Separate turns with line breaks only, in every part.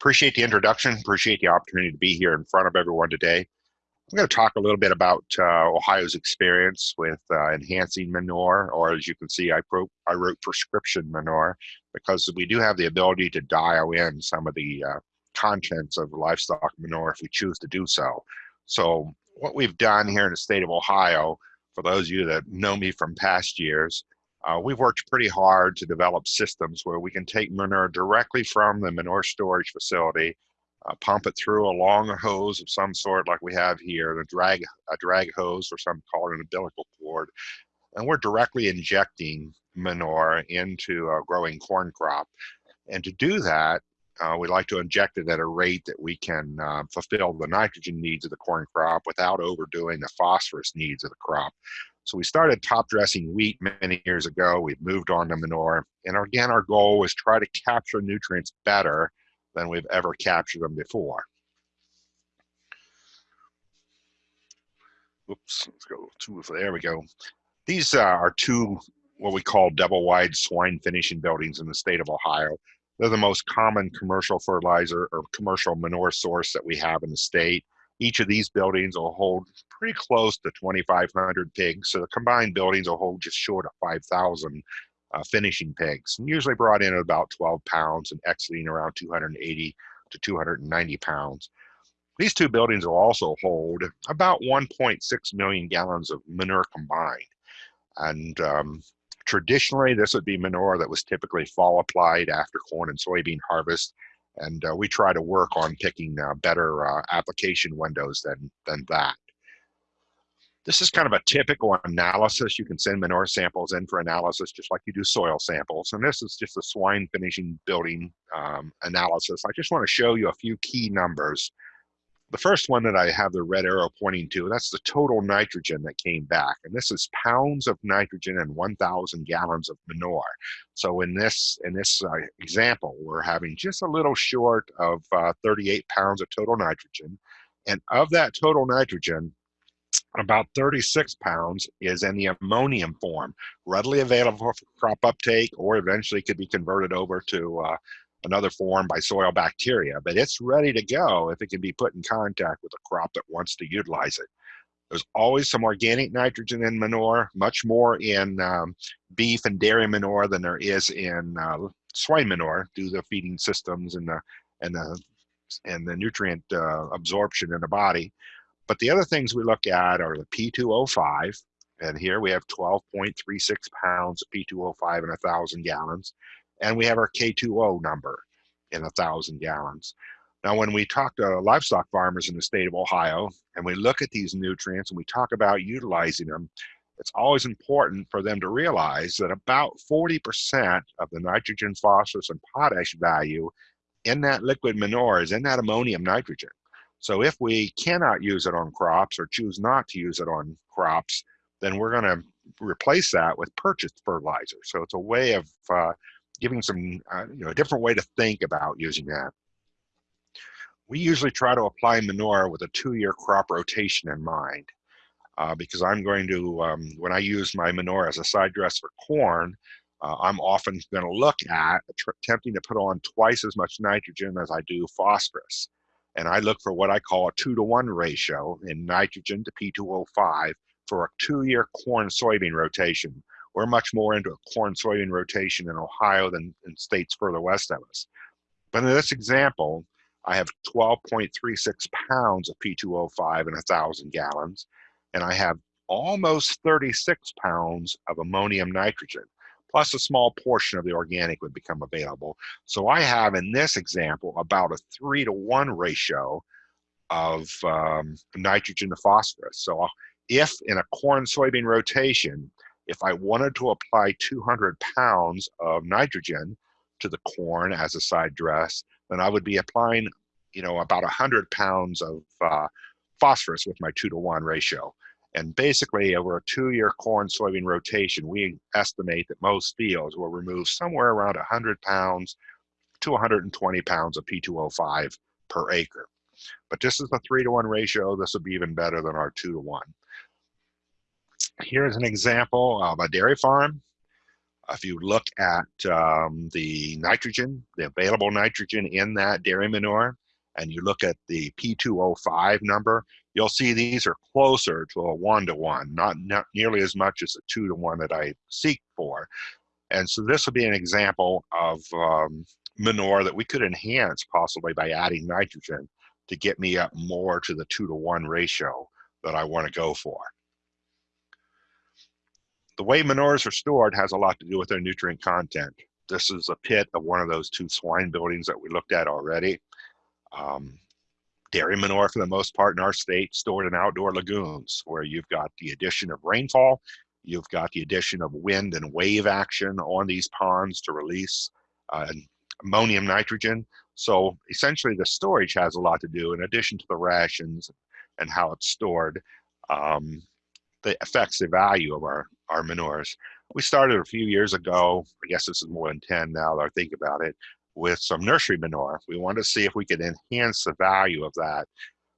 Appreciate the introduction, appreciate the opportunity to be here in front of everyone today. I'm going to talk a little bit about uh, Ohio's experience with uh, enhancing manure, or as you can see, I wrote, I wrote prescription manure because we do have the ability to dial in some of the uh, contents of livestock manure if we choose to do so. So what we've done here in the state of Ohio, for those of you that know me from past years, uh, we've worked pretty hard to develop systems where we can take manure directly from the manure storage facility, uh, pump it through a long hose of some sort like we have here, a drag, a drag hose or some call it an umbilical cord, and we're directly injecting manure into a growing corn crop. And to do that, uh, we like to inject it at a rate that we can uh, fulfill the nitrogen needs of the corn crop without overdoing the phosphorus needs of the crop. So we started top dressing wheat many years ago. We've moved on to manure. And again, our goal was try to capture nutrients better than we've ever captured them before. Oops, let's go two, there we go. These uh, are two what we call double wide swine finishing buildings in the state of Ohio. They're the most common commercial fertilizer or commercial manure source that we have in the state. Each of these buildings will hold pretty close to 2,500 pigs. So the combined buildings will hold just short of 5,000 uh, finishing pigs, and usually brought in at about 12 pounds and exiting around 280 to 290 pounds. These two buildings will also hold about 1.6 million gallons of manure combined. And um, traditionally, this would be manure that was typically fall applied after corn and soybean harvest and uh, we try to work on picking uh, better uh, application windows than than that. This is kind of a typical analysis. You can send manure samples in for analysis just like you do soil samples. And this is just a swine finishing building um, analysis. I just want to show you a few key numbers the first one that I have the red arrow pointing to, that's the total nitrogen that came back. And this is pounds of nitrogen and 1,000 gallons of manure. So in this, in this uh, example, we're having just a little short of uh, 38 pounds of total nitrogen. And of that total nitrogen, about 36 pounds is in the ammonium form, readily available for crop uptake, or eventually could be converted over to uh, another form by soil bacteria, but it's ready to go if it can be put in contact with a crop that wants to utilize it. There's always some organic nitrogen in manure, much more in um, beef and dairy manure than there is in uh, swine manure due to the feeding systems and the and the and the nutrient uh, absorption in the body. But the other things we look at are the P2O5, and here we have 12.36 pounds of P2O5 in a thousand gallons and we have our K2O number in a thousand gallons. Now, when we talk to livestock farmers in the state of Ohio and we look at these nutrients and we talk about utilizing them, it's always important for them to realize that about 40% of the nitrogen, phosphorus, and potash value in that liquid manure is in that ammonium nitrogen. So if we cannot use it on crops or choose not to use it on crops, then we're going to replace that with purchased fertilizer. So it's a way of uh, giving some, uh, you know, a different way to think about using that. We usually try to apply manure with a two-year crop rotation in mind. Uh, because I'm going to, um, when I use my manure as a side dress for corn, uh, I'm often going to look at attempting to put on twice as much nitrogen as I do phosphorus. And I look for what I call a two to one ratio in nitrogen to P2O5 for a two-year corn soybean rotation. We're much more into a corn soybean rotation in Ohio than in states further west of us. But in this example, I have 12.36 pounds of P2O5 in a thousand gallons, and I have almost 36 pounds of ammonium nitrogen, plus a small portion of the organic would become available. So I have in this example about a three to one ratio of um, nitrogen to phosphorus. So if in a corn soybean rotation, if I wanted to apply 200 pounds of nitrogen to the corn as a side dress, then I would be applying, you know, about 100 pounds of uh, phosphorus with my two to one ratio. And basically, over a two-year corn soybean rotation, we estimate that most fields will remove somewhere around 100 pounds to 120 pounds of P2O5 per acre. But this is a three to one ratio. This would be even better than our two to one. Here's an example of a dairy farm. If you look at um, the nitrogen, the available nitrogen in that dairy manure, and you look at the P2O5 number, you'll see these are closer to a one to one, not, not nearly as much as a two to one that I seek for. And so this would be an example of um, manure that we could enhance possibly by adding nitrogen to get me up more to the two to one ratio that I want to go for. The way manures are stored has a lot to do with their nutrient content. This is a pit of one of those two swine buildings that we looked at already. Um, dairy manure, for the most part in our state, stored in outdoor lagoons where you've got the addition of rainfall, you've got the addition of wind and wave action on these ponds to release uh, ammonium nitrogen. So essentially the storage has a lot to do in addition to the rations and how it's stored. Um, that affects the value of our, our manures. We started a few years ago, I guess this is more than 10 now that I think about it, with some nursery manure. We wanted to see if we could enhance the value of that.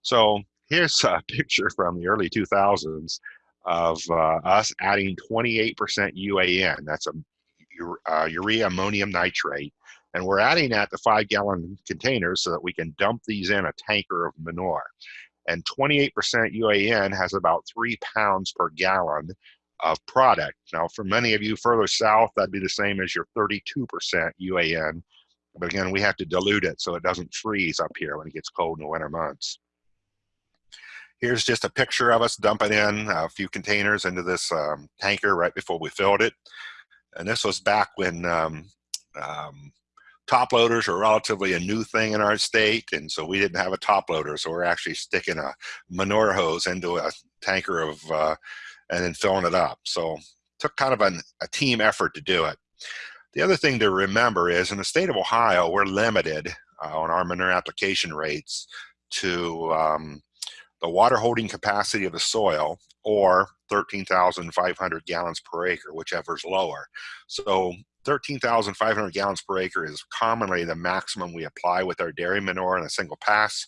So here's a picture from the early 2000s of uh, us adding 28% UAN. That's a uh, urea ammonium nitrate and we're adding that to five gallon containers so that we can dump these in a tanker of manure. And 28% UAN has about three pounds per gallon of product. Now, for many of you further south, that'd be the same as your 32% UAN. But again, we have to dilute it so it doesn't freeze up here when it gets cold in the winter months. Here's just a picture of us dumping in a few containers into this um, tanker right before we filled it. And this was back when um, um, top loaders are relatively a new thing in our state, and so we didn't have a top loader, so we're actually sticking a manure hose into a tanker of, uh, and then filling it up. So took kind of an, a team effort to do it. The other thing to remember is in the state of Ohio, we're limited uh, on our manure application rates to um, the water holding capacity of the soil or 13,500 gallons per acre, whichever is lower. So 13,500 gallons per acre is commonly the maximum we apply with our dairy manure in a single pass.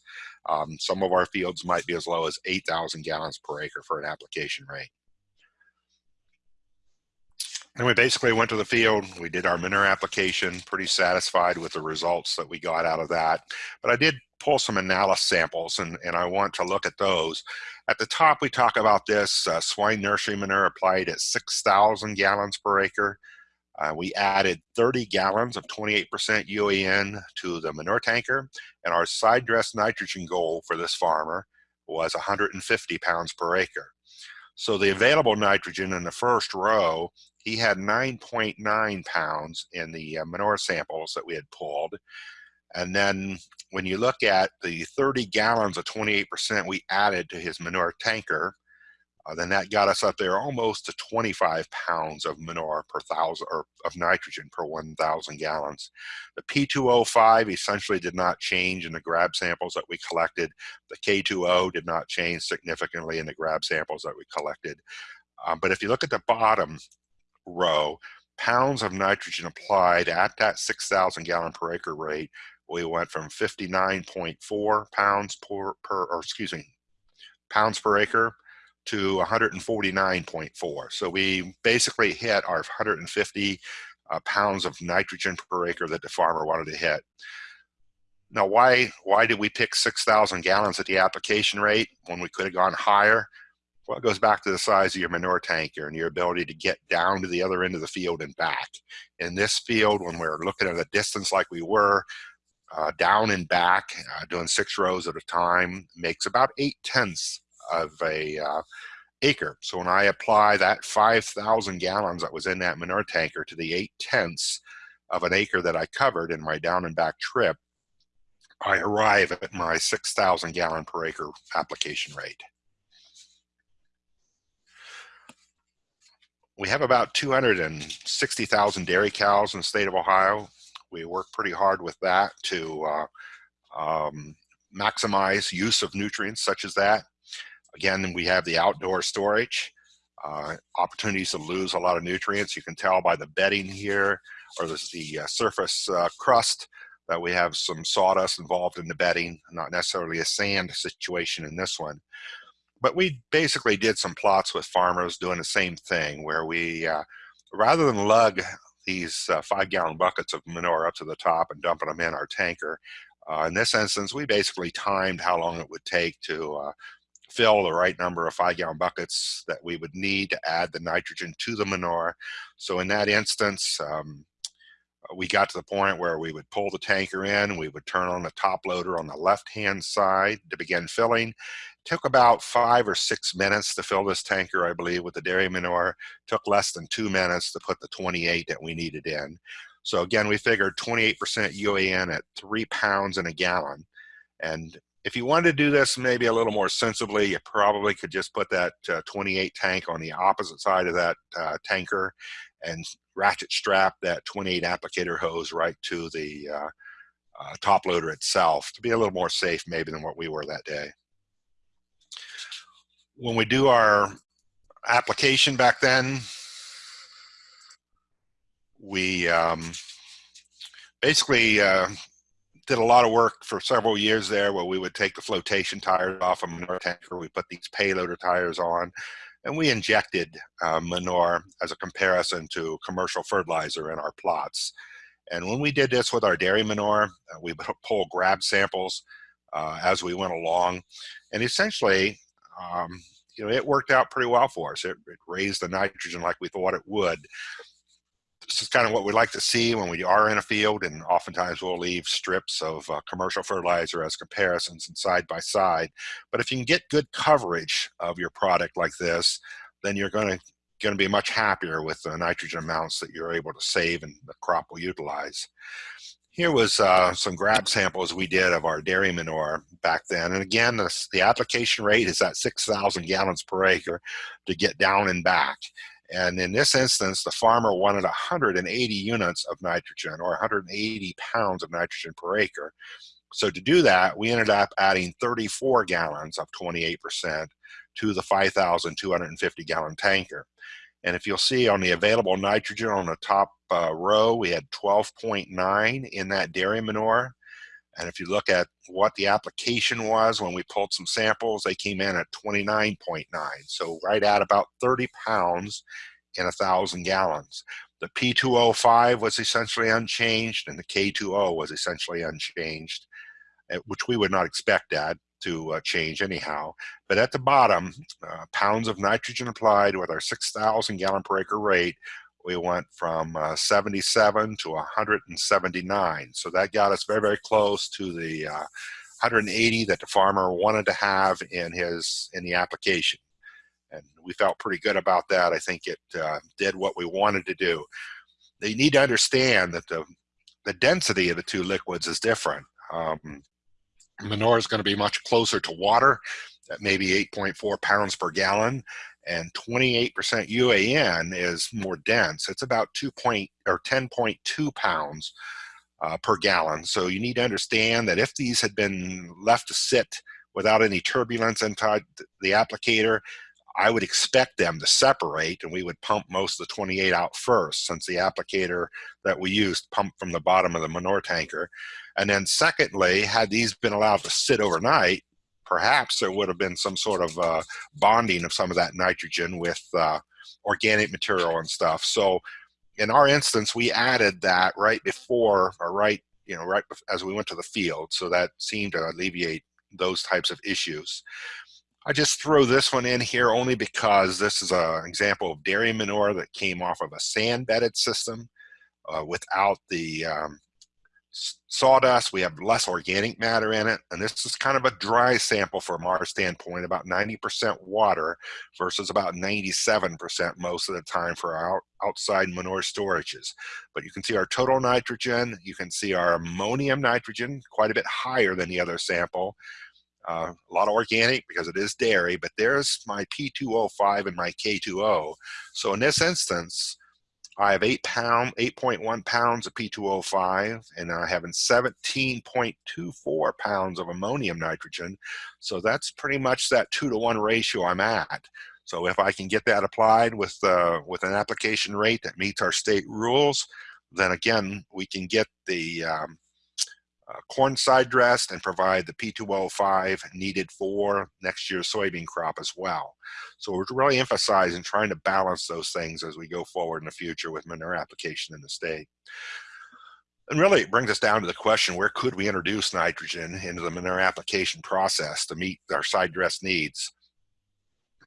Um, some of our fields might be as low as 8,000 gallons per acre for an application rate. And we basically went to the field, we did our manure application, pretty satisfied with the results that we got out of that. But I did pull some analysis samples and, and I want to look at those. At the top, we talk about this uh, swine nursery manure applied at 6,000 gallons per acre. Uh, we added 30 gallons of 28% UAN to the manure tanker, and our side dress nitrogen goal for this farmer was 150 pounds per acre. So the available nitrogen in the first row, he had 9.9 pounds in the uh, manure samples that we had pulled. And then when you look at the 30 gallons of 28% we added to his manure tanker, uh, then that got us up there almost to 25 pounds of manure per thousand or of nitrogen per 1,000 gallons. The P2O5 essentially did not change in the grab samples that we collected. The K2O did not change significantly in the grab samples that we collected. Um, but if you look at the bottom row, pounds of nitrogen applied at that 6,000 gallon per acre rate, we went from 59.4 pounds per, per or excuse me, pounds per acre to 149.4. So we basically hit our 150 uh, pounds of nitrogen per acre that the farmer wanted to hit. Now, why, why did we pick 6,000 gallons at the application rate when we could have gone higher? Well, it goes back to the size of your manure tanker and your ability to get down to the other end of the field and back. In this field, when we're looking at a distance like we were, uh, down and back, uh, doing six rows at a time, makes about eight tenths of a uh, acre. So when I apply that 5,000 gallons that was in that manure tanker to the 8 tenths of an acre that I covered in my down and back trip, I arrive at my 6,000 gallon per acre application rate. We have about 260,000 dairy cows in the state of Ohio. We work pretty hard with that to uh, um, maximize use of nutrients such as that. Again, we have the outdoor storage, uh, opportunities to lose a lot of nutrients. You can tell by the bedding here, or this, the uh, surface uh, crust, that we have some sawdust involved in the bedding, not necessarily a sand situation in this one. But we basically did some plots with farmers doing the same thing, where we, uh, rather than lug these uh, five gallon buckets of manure up to the top and dumping them in our tanker. Uh, in this instance, we basically timed how long it would take to uh, fill the right number of five gallon buckets that we would need to add the nitrogen to the manure. So in that instance, um, we got to the point where we would pull the tanker in, we would turn on the top loader on the left hand side to begin filling. It took about five or six minutes to fill this tanker, I believe, with the dairy manure. It took less than two minutes to put the 28 that we needed in. So again, we figured 28% UAN at three pounds in a gallon. And if you wanted to do this maybe a little more sensibly, you probably could just put that uh, 28 tank on the opposite side of that uh, tanker and ratchet strap that 28 applicator hose right to the uh, uh, top loader itself to be a little more safe maybe than what we were that day. When we do our application back then, we um, basically uh, did a lot of work for several years there where we would take the flotation tires off a manure tanker, we put these payloader tires on, and we injected uh, manure as a comparison to commercial fertilizer in our plots. And when we did this with our dairy manure, uh, we would pull grab samples uh, as we went along. And essentially, um, you know, it worked out pretty well for us. It, it raised the nitrogen like we thought it would is kind of what we like to see when we are in a field and oftentimes we'll leave strips of uh, commercial fertilizer as comparisons and side by side but if you can get good coverage of your product like this then you're going to going to be much happier with the nitrogen amounts that you're able to save and the crop will utilize here was uh, some grab samples we did of our dairy manure back then. And again, the application rate is at 6,000 gallons per acre to get down and back. And in this instance, the farmer wanted 180 units of nitrogen or 180 pounds of nitrogen per acre. So to do that, we ended up adding 34 gallons of 28% to the 5,250 gallon tanker. And if you'll see on the available nitrogen on the top uh, row, we had 12.9 in that dairy manure. And if you look at what the application was when we pulled some samples, they came in at 29.9. So right at about 30 pounds in a thousand gallons. The P2O5 was essentially unchanged and the K2O was essentially unchanged, eh, which we would not expect that to uh, change anyhow. But at the bottom, uh, pounds of nitrogen applied with our 6,000 gallon per acre rate we went from uh, 77 to 179. So that got us very, very close to the uh, 180 that the farmer wanted to have in his in the application. And we felt pretty good about that. I think it uh, did what we wanted to do. They need to understand that the the density of the two liquids is different. Um, manure is going to be much closer to water at maybe 8.4 pounds per gallon and 28% UAN is more dense. It's about 2 point or 10.2 pounds uh, per gallon. So you need to understand that if these had been left to sit without any turbulence inside the applicator, I would expect them to separate and we would pump most of the 28 out first since the applicator that we used pumped from the bottom of the manure tanker. And then secondly, had these been allowed to sit overnight, perhaps there would have been some sort of uh, bonding of some of that nitrogen with uh, organic material and stuff. So in our instance, we added that right before or right, you know, right as we went to the field. So that seemed to alleviate those types of issues. I just throw this one in here only because this is an example of dairy manure that came off of a sand bedded system uh, without the um, sawdust. We have less organic matter in it. And this is kind of a dry sample from our standpoint, about 90% water versus about 97% most of the time for our outside manure storages. But you can see our total nitrogen. You can see our ammonium nitrogen quite a bit higher than the other sample. Uh, a lot of organic because it is dairy, but there's my P2O5 and my K2O. So in this instance, I have eight pound, 8.1 pounds of P2O5, and I have 17.24 pounds of ammonium nitrogen. So that's pretty much that two to one ratio I'm at. So if I can get that applied with uh, with an application rate that meets our state rules, then again we can get the um, uh, corn side dressed and provide the P2O5 needed for next year's soybean crop as well. So we're really emphasizing trying to balance those things as we go forward in the future with manure application in the state. And really it brings us down to the question, where could we introduce nitrogen into the manure application process to meet our side dress needs?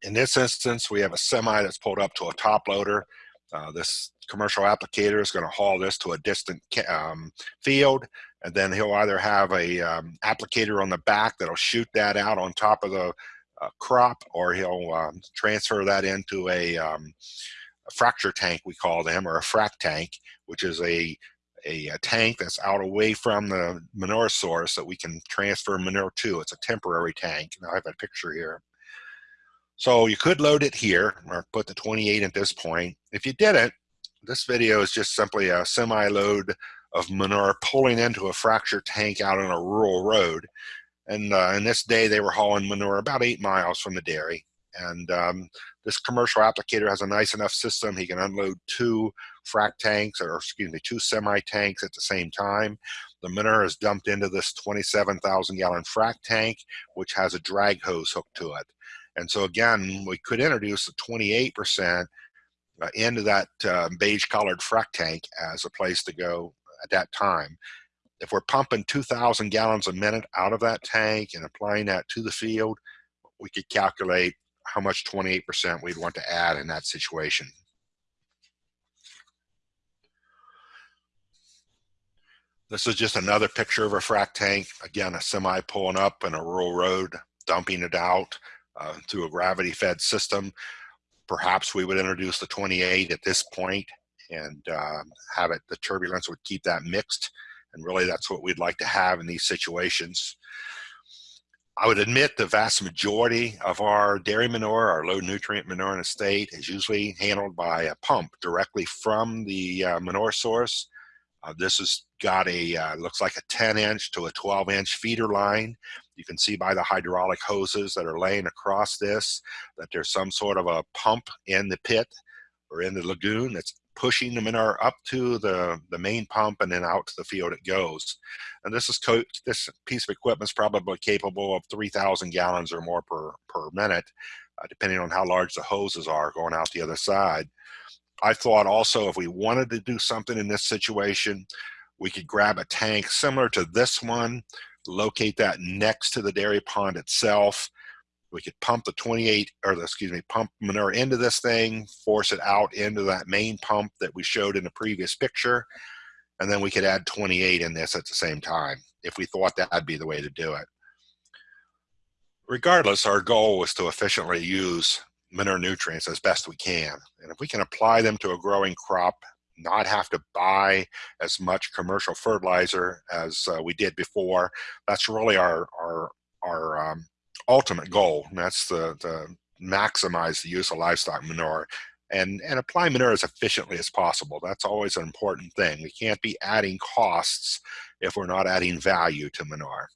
In this instance, we have a semi that's pulled up to a top loader. Uh, this commercial applicator is going to haul this to a distant um, field and then he'll either have a um, applicator on the back that'll shoot that out on top of the uh, crop or he'll um, transfer that into a, um, a, fracture tank we call them or a frac tank which is a, a, a tank that's out away from the manure source that we can transfer manure to. It's a temporary tank and I have a picture here. So you could load it here or put the 28 at this point. If you didn't this video is just simply a semi-load of manure pulling into a fracture tank out on a rural road. And uh, in this day, they were hauling manure about eight miles from the dairy. And um, this commercial applicator has a nice enough system. He can unload two frac tanks, or excuse me, two semi tanks at the same time. The manure is dumped into this 27,000 gallon frac tank, which has a drag hose hooked to it. And so again, we could introduce the 28% uh, into that uh, beige colored frac tank as a place to go at that time. If we're pumping 2,000 gallons a minute out of that tank and applying that to the field, we could calculate how much 28% we'd want to add in that situation. This is just another picture of a frac tank. Again, a semi pulling up in a rural road, dumping it out uh, through a gravity fed system. Perhaps we would introduce the 28 at this point and uh, have it, the turbulence would keep that mixed. And really that's what we'd like to have in these situations. I would admit the vast majority of our dairy manure, our low nutrient manure in the state is usually handled by a pump directly from the uh, manure source. Uh, this has got a, uh, looks like a 10 inch to a 12 inch feeder line. You can see by the hydraulic hoses that are laying across this that there's some sort of a pump in the pit or in the lagoon that's pushing the manure up to the, the main pump and then out to the field it goes. And this is this piece of equipment is probably capable of 3,000 gallons or more per, per minute, uh, depending on how large the hoses are going out the other side. I thought also if we wanted to do something in this situation, we could grab a tank similar to this one, locate that next to the dairy pond itself, we could pump the 28 or the, excuse me pump manure into this thing force it out into that main pump that we showed in the previous picture and then we could add 28 in this at the same time if we thought that'd be the way to do it. Regardless our goal was to efficiently use manure nutrients as best we can and if we can apply them to a growing crop not have to buy as much commercial fertilizer as uh, we did before that's really our our our um, ultimate goal, and that's the maximize the use of livestock manure and, and apply manure as efficiently as possible. That's always an important thing. We can't be adding costs if we're not adding value to manure.